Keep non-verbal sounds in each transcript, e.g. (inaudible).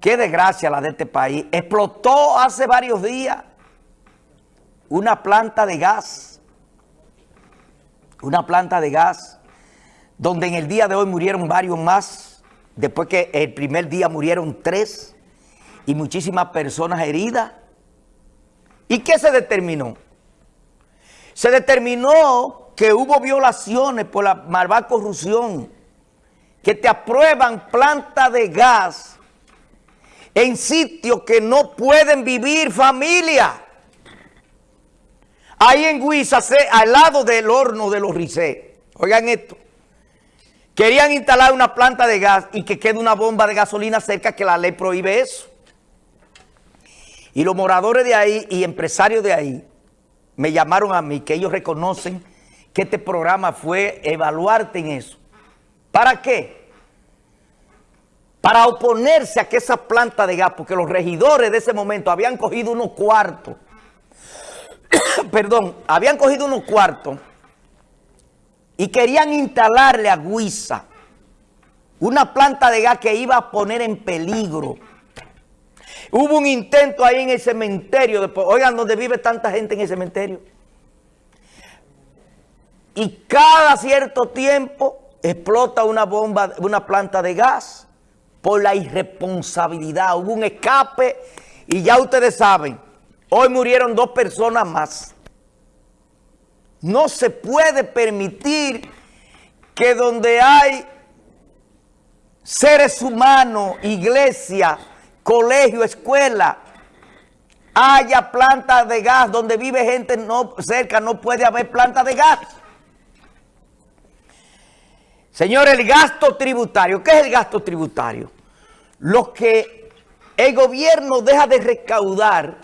Qué desgracia la de este país. Explotó hace varios días una planta de gas. Una planta de gas donde en el día de hoy murieron varios más. Después que el primer día murieron tres y muchísimas personas heridas. ¿Y qué se determinó? Se determinó que hubo violaciones por la malvada corrupción, que te aprueban planta de gas en sitios que no pueden vivir familia. Ahí en Huiza, al lado del horno de los Ricé, oigan esto, querían instalar una planta de gas y que quede una bomba de gasolina cerca que la ley prohíbe eso. Y los moradores de ahí y empresarios de ahí me llamaron a mí, que ellos reconocen que este programa fue evaluarte en eso. ¿Para qué? Para oponerse a que esa planta de gas, porque los regidores de ese momento habían cogido unos cuartos, (coughs) perdón, habían cogido unos cuartos y querían instalarle a Guisa una planta de gas que iba a poner en peligro. Hubo un intento ahí en el cementerio, después, oigan, donde vive tanta gente en el cementerio. Y cada cierto tiempo explota una bomba, una planta de gas por la irresponsabilidad. Hubo un escape y ya ustedes saben, hoy murieron dos personas más. No se puede permitir que donde hay seres humanos, iglesia, colegio, escuela, haya plantas de gas, donde vive gente no, cerca, no puede haber plantas de gas. Señor, el gasto tributario. ¿Qué es el gasto tributario? Lo que el gobierno deja de recaudar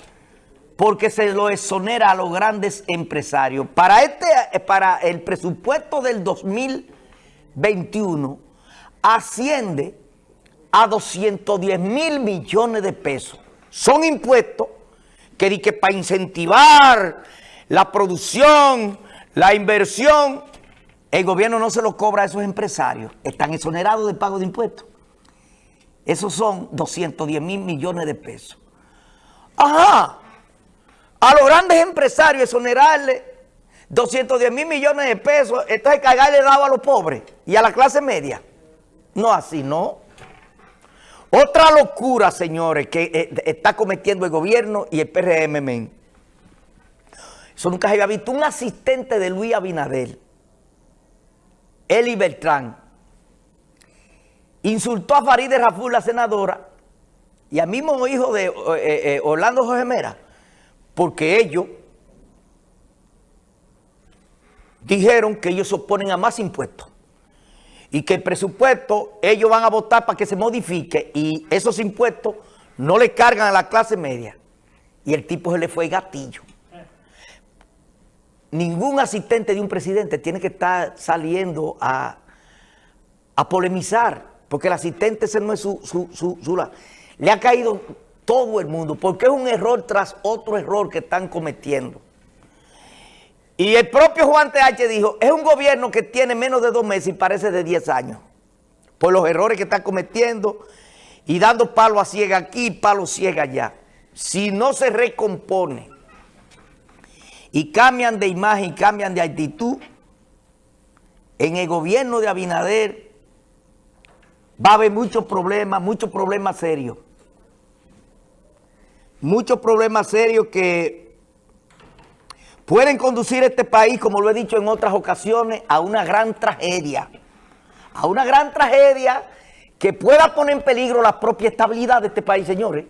porque se lo exonera a los grandes empresarios. Para, este, para el presupuesto del 2021 asciende a 210 mil millones de pesos. Son impuestos que, que para incentivar la producción, la inversión, el gobierno no se lo cobra a esos empresarios. Están exonerados de pago de impuestos. Esos son 210 mil millones de pesos. Ajá. A los grandes empresarios exonerarle 210 mil millones de pesos, entonces cagarle dado a los pobres y a la clase media. No, así no. Otra locura, señores, que eh, está cometiendo el gobierno y el PRM. Eso nunca se había visto. Un asistente de Luis Abinader Eli Beltrán, insultó a Farideh Raful, la senadora, y al mismo hijo de eh, eh, Orlando Jorge Mera, porque ellos dijeron que ellos se oponen a más impuestos y que el presupuesto ellos van a votar para que se modifique y esos impuestos no le cargan a la clase media. Y el tipo se le fue gatillo ningún asistente de un presidente tiene que estar saliendo a, polemizar, porque el asistente ese no es su, su, Le ha caído todo el mundo, porque es un error tras otro error que están cometiendo. Y el propio Juan TH dijo, es un gobierno que tiene menos de dos meses y parece de 10 años, por los errores que están cometiendo y dando palo a ciega aquí, palo ciega allá. Si no se recompone y cambian de imagen y cambian de actitud, en el gobierno de Abinader va a haber muchos problemas, muchos problemas serios. Muchos problemas serios que pueden conducir a este país, como lo he dicho en otras ocasiones, a una gran tragedia. A una gran tragedia que pueda poner en peligro la propia estabilidad de este país, señores.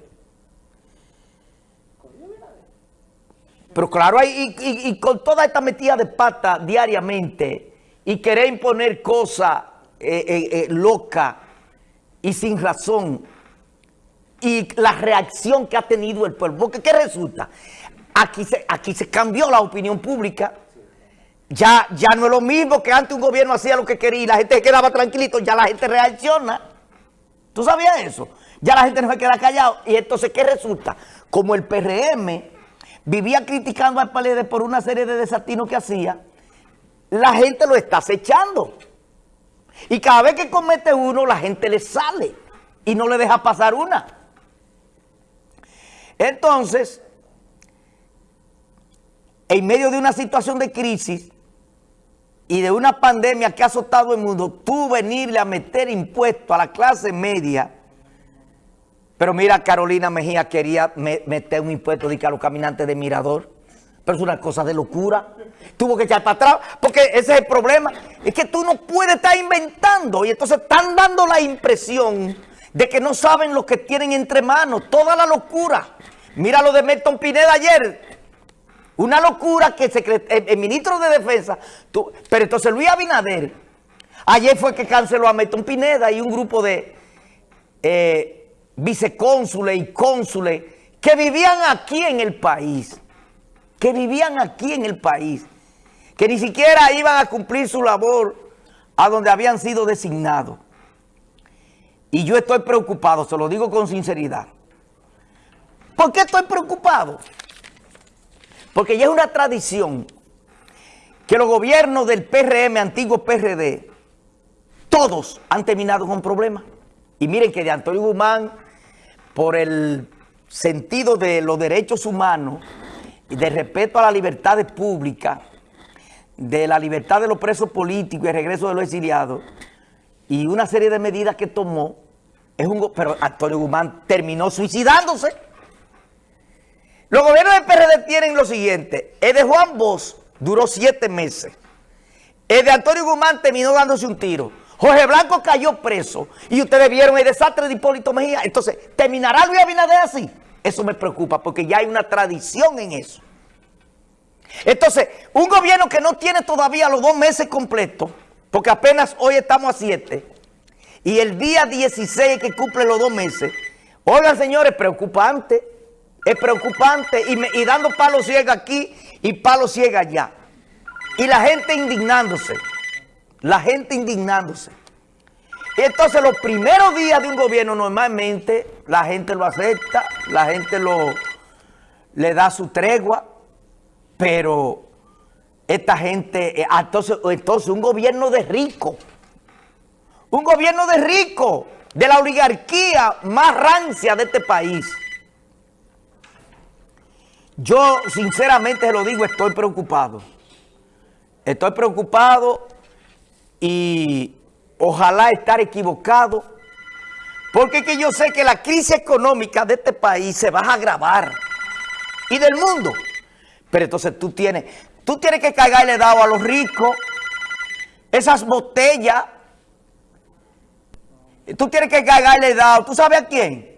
Pero claro, y, con toda esta metida de pata diariamente y querer imponer cosas eh, eh, eh, locas y sin razón y la reacción que ha tenido el pueblo. Porque ¿qué resulta? Aquí se, aquí se cambió la opinión pública. Ya, ya no es lo mismo que antes un gobierno hacía lo que quería y la gente quedaba tranquilito, ya la gente reacciona. ¿Tú sabías eso? Ya la gente no se queda callado. Y entonces, ¿qué resulta? Como el PRM vivía criticando al PLD por una serie de desatinos que hacía, la gente lo está acechando. Y cada vez que comete uno, la gente le sale y no le deja pasar una. Entonces, en medio de una situación de crisis y de una pandemia que ha azotado el mundo, tú venirle a meter impuestos a la clase media, pero mira, Carolina Mejía quería meter un impuesto de a los caminantes de Mirador, pero es una cosa de locura. Tuvo que echar para atrás, porque ese es el problema. Es que tú no puedes estar inventando y entonces están dando la impresión de que no saben lo que tienen entre manos, toda la locura. Mira lo de Milton Pineda ayer, una locura que el, ministro de Defensa, pero entonces Luis Abinader, ayer fue que canceló a Milton Pineda y un grupo de eh, vicecónsules y cónsules que vivían aquí en el país, que vivían aquí en el país, que ni siquiera iban a cumplir su labor a donde habían sido designados. Y yo estoy preocupado, se lo digo con sinceridad. ¿Por qué estoy preocupado? Porque ya es una tradición que los gobiernos del PRM, antiguo PRD, todos han terminado con problemas. Y miren que de Antonio Guzmán, por el sentido de los derechos humanos de respeto a la libertad pública, de la libertad de los presos políticos y el regreso de los exiliados, y una serie de medidas que tomó, es un, pero Antonio Guzmán terminó suicidándose. Los gobiernos del PRD tienen lo siguiente. El de Juan Bosch duró siete meses. El de Antonio Guzmán terminó dándose un tiro. Jorge Blanco cayó preso. Y ustedes vieron el desastre de Hipólito Mejía. Entonces, ¿terminará Luis Abinader así? Eso me preocupa porque ya hay una tradición en eso. Entonces, un gobierno que no tiene todavía los dos meses completos, porque apenas hoy estamos a siete, y el día 16 que cumple los dos meses, oigan señores, preocupante es preocupante y, dando palo ciega aquí y palo ciega allá. Y la gente indignándose, la gente indignándose. Y entonces los primeros días de un gobierno normalmente la gente lo acepta, la gente lo le da su tregua, pero esta gente, eh, entonces, entonces un gobierno de rico, un gobierno de rico, de la oligarquía más rancia de este país, yo, sinceramente, se lo digo, estoy preocupado. Estoy preocupado y ojalá estar equivocado, porque que yo sé que la crisis económica de este país se va a agravar y del mundo. Pero entonces tú tienes, tú tienes que cagarle dado a los ricos esas botellas. Tú tienes que cagarle dado, ¿tú sabes a quién?